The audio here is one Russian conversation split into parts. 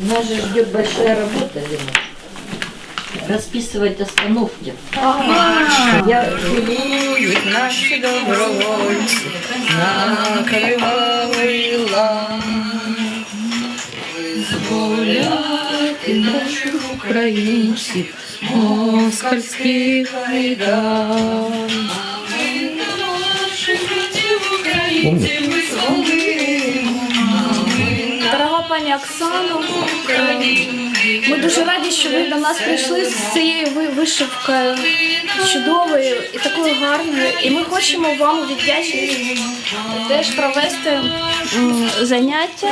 Нас же ждет большая работа, Леночка. Расписывать остановки. Я целуют наши добровольцы на кровавый лан. Визволяти наших українців, москальських майдан. Дорога е, ми дуже раді, що ви до нас прийшли з цією вишивкою чудовою і такою гарною. І ми хочемо вам у віддячність теж провести заняття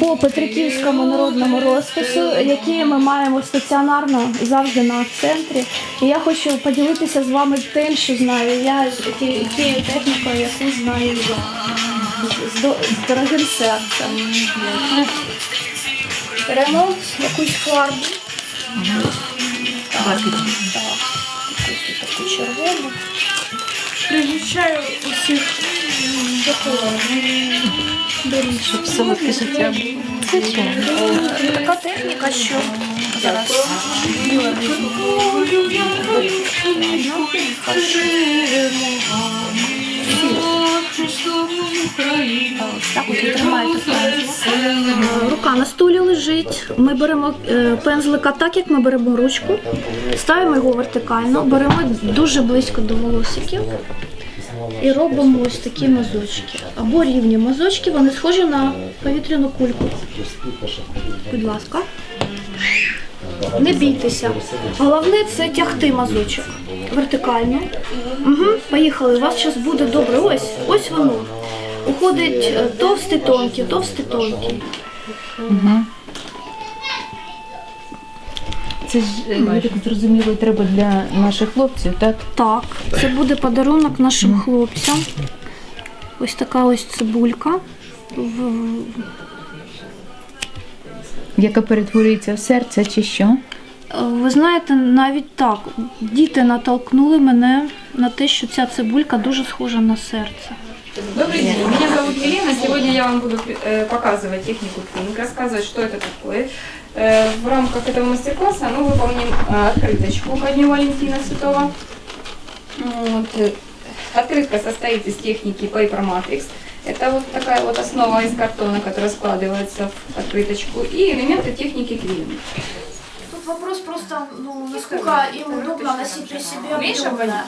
по Петриківському народному розпису, які ми маємо стаціонарно завжди на центрі. І я хочу поділитися з вами тим, що знаю я, ті- тією технікою, яку знаю я. З, до- з дорогим серцем. Беремо якусь фарбу. Так, так, якусь таку червону. Призначаю усіх Беріть. Щоб солодке життя було. Така техніка, що зараз. Так от ви пензлик. Рука на столі лежить. Ми беремо е, пензлика так, як ми беремо ручку, ставимо його вертикально, беремо дуже близько до волосиків і робимо ось такі мазочки. Або рівні мазочки, вони схожі на повітряну кульку. Будь ласка. Не бійтеся. Головне це тягти мазочок вертикально. Угу, поїхали. У вас зараз буде добре. Ось, ось воно. Уходить товстий, тонкий, товстий, тонкий. Це ж, е, я так зрозуміло, треба для наших хлопців, так? Так, це буде подарунок нашим хлопцям. Ось така ось цибулька. В- Яка перетворюється в серце чи що? Ви знаєте, навіть так, діти натолкнули мене на те, що ця цибулька дуже схожа на серце. Добрый день, меня зовут Елена. Сегодня я вам буду э, показывать технику твинг, рассказывать, что это такое. Э, В рамках этого мастер-класса мы выполним э, открыточку ко Дню Валентина Святого. Вот. э, Открытка состоит из техники Paper Matrix. Это вот такая вот основа из картона, которая складывается в открыточку. И элементы техники Квин. Тут вопрос просто, ну, насколько им удобно носить при себе Умеешь объемно.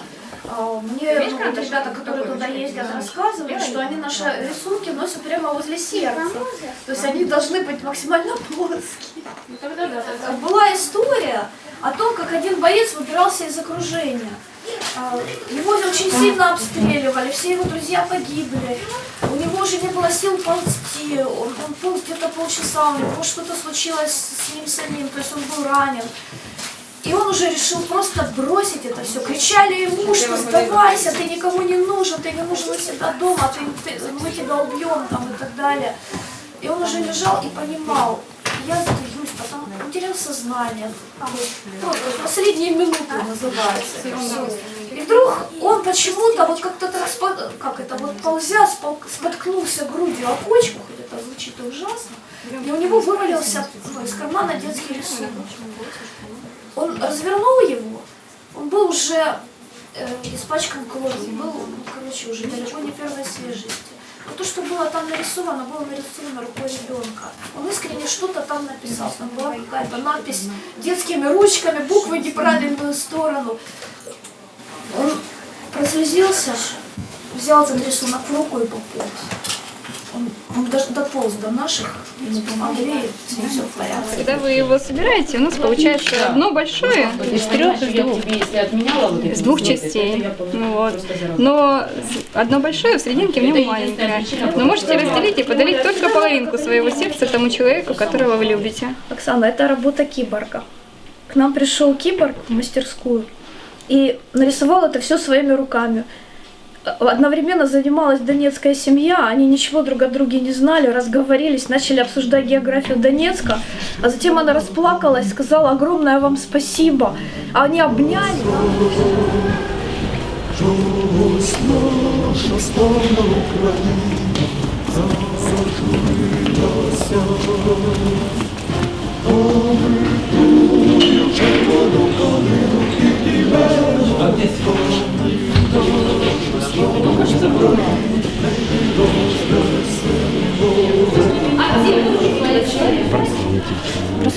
А, Мне ну, вот ребята, которые туда ездят, рассказывают, что они наши рисунки носят прямо возле сердца. То есть они должны быть максимально плоские. Была история о том, как один боец выбирался из окружения. А, Его очень сильно обстреливали, все его друзья погибли. Уже не было сил ползти, он, он полз где-то полчаса, у него что-то случилось с ним самим, то есть он был ранен. И он уже решил просто бросить это все. Кричали ему, что сдавайся, ты никому не нужен, ты не нужен у себя дома, ты, ты- мы тебя убьем там и так далее. И он уже лежал и понимал, я сдаюсь, потому он терял сознание. А просто последние минуты называется. И вдруг он почему-то вот как-то как это вот ползя споткнулся грудью о почку, хоть это звучит ужасно, и у него вывалился ну, из кармана детский рисунок. Он развернул его, он был уже э, испачкан кровью, был, ну, короче, уже далеко не первой свежести. Но то, что было там нарисовано, было нарисовано рукой ребенка. Искренне что-то там написал. Там была какая-то надпись детскими ручками, буквы неправильную сторону. Он прослезился, взял этот рисунок в руку и пополз. Он, даже дополз до наших, ним все в порядке. Когда вы его собираете, у нас получается одно большое из трех, из двух. Если отменяла вот из двух частей. Ну Вот. Но одно большое, в серединке в нем маленькое. Но можете разделить и подарить только половинку своего сердца тому человеку, которого вы любите. Оксана, это работа киборга. К нам пришел киборг в мастерскую и нарисовал это все своими руками. Одновременно занималась донецкая семья, они ничего друг о друге не знали, разговорились, начали обсуждать географию Донецка, а затем она расплакалась, сказала огромное вам спасибо, а они обняли. Чогось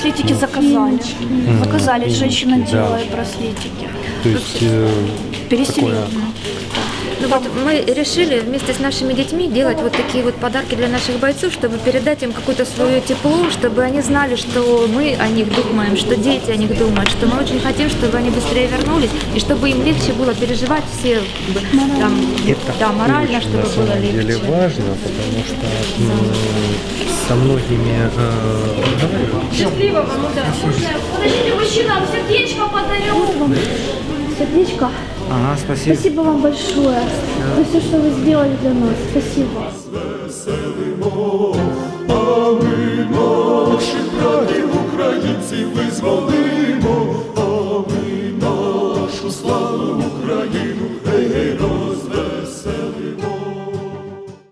Браслетики заказали. Заказали, женщина делает браслетики. То есть э, Переселили. такое Ну вот мы решили вместе с нашими детьми делать вот такие вот подарки для наших бойцов, чтобы передать им какое-то свое тепло, чтобы они знали, что мы о них думаем, что дети о них думают, что мы очень хотим, чтобы они быстрее вернулись, и чтобы им легче было переживать все, там, да, морально, очень, чтобы на было самом деле легче. важно, потому что м, со многими э, разговариваю. Подождите, мужчина, сердечко подарю. Сердечко. Ага, спасибо. Спасибо вам большое за все, что вы сделали для нас. Спасибо.